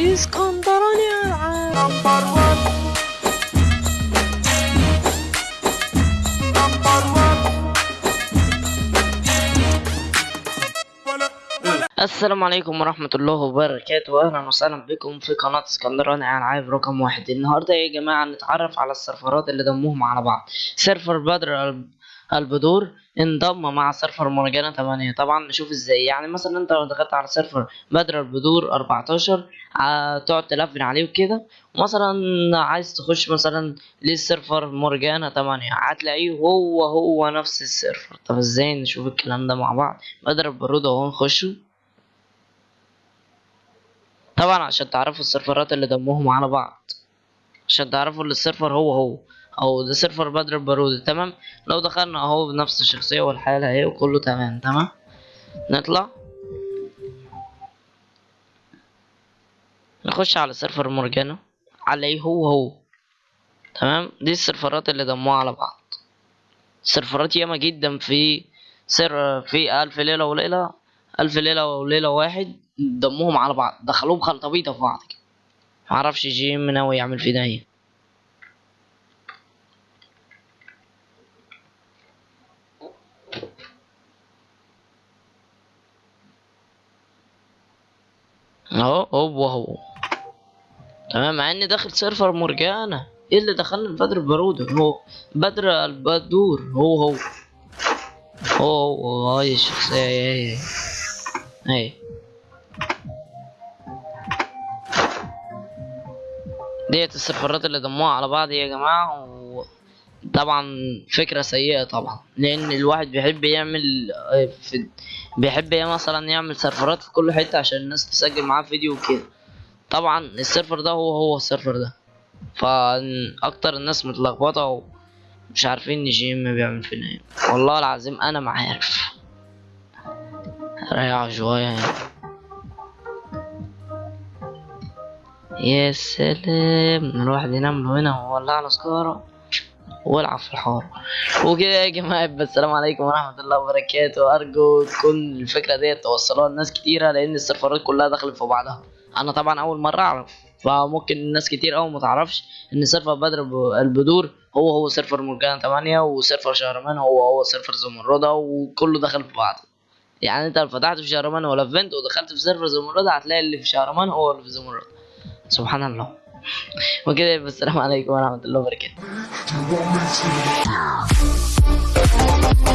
اسكندراني العاب السلام عليكم ورحمة الله وبركاته. أهلا وسهلا بكم في قناة اسكندراني ألعاب رقم واحد. النهاردة يا جماعة نتعرف على السيرفرات اللي ضموهم على بعض. سيرفر بدر الب- البدور انضم مع سيرفر مرجانة 8 طبعا نشوف إزاي. يعني مثلا أنت لو دخلت على سيرفر بدر البدور 14 ع- تقعد تلفن عليه وكده. ومثلا عايز تخش مثلا للسيرفر مرجانة 8 هتلاقيه هو هو نفس السيرفر طب إزاي نشوف الكلام ده مع بعض؟ بدر البدور أهو نخشه. طبعا عشان تعرفوا السيرفرات اللي ضمهم على بعض. عشان تعرفوا إن السيرفر هو هو. أو ده سيرفر بدر البدور تمام؟ لو دخلنا أهو بنفس الشخصية والحالة أهي وكله تمام تمام؟ نطلع. نخش على سيرفر مرجانة 8 هو هو. تمام؟ دي السيرفرات اللي ضموها على بعض. سيرفرات ياما جدا في سر في ألف ليلة وليلة ألف ليلة وليلة واحد ضمهم على بعض. دخلوهم خلطبيطة في بعض كده. معرفش جيم ناوي يعمل فينا إيه. اهو هو هو. تمام مع اني داخل سيرفر مرجانة إيه اللي دخلني بدر البدور هو بدر البدور. هو هو. هو هو. هاي الشخصية هي هي هي ديت السيرفرات اللي ضموها على بعض يا جماعة. طبعا فكرة سيئة طبعا لأن الواحد بيحب يعمل آه، في بيحب مثلا يعمل سيرفرات في كل حتة عشان الناس تسجل معاه فيديو وكده. طبعا السيرفر ده هو هو السيرفر ده. فأكتر الناس متلخبطة ومش عارفين جيم بيعمل فينا إيه. والله العظيم أنا ما عارف. ريح شوية. يا سلام الواحد ينام هنا وولع على سيجارة. والعب في الحار وكده يا يبقى السلام عليكم ورحمة الله وبركاته. أرجو تكون الفكرة ديت توصلوها لناس كتيرة لأن السيرفرات كلها دخلت في بعضها. أنا طبعا أول مرة أعرف فممكن ناس كتير أوي ما تعرفش إن سيرفر بدر البدور هو هو سيرفر مرجان 8 وسيرفر شهرمان هو هو سيرفر زمردة وكله دخل في بعضه. يعني أنت لو فتحت في شهرمان ولا فينت ودخلت في سيرفر زمردة هتلاقي اللي في شهرمان هو اللي في زمردة. سبحان الله. وكده السلام عليكم ورحمة الله وبركاته. You want me to?